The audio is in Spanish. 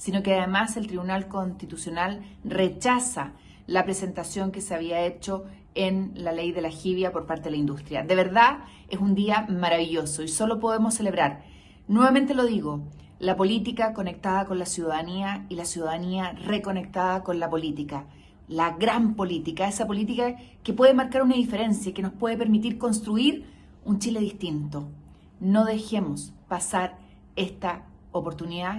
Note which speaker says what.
Speaker 1: sino que además el Tribunal Constitucional rechaza la presentación que se había hecho en la ley de la jibia por parte de la industria. De verdad, es un día maravilloso y solo podemos celebrar. Nuevamente lo digo, la política conectada con la ciudadanía y la ciudadanía reconectada con la política. La gran política, esa política que puede marcar una diferencia, que nos puede permitir construir un Chile distinto. No dejemos pasar esta oportunidad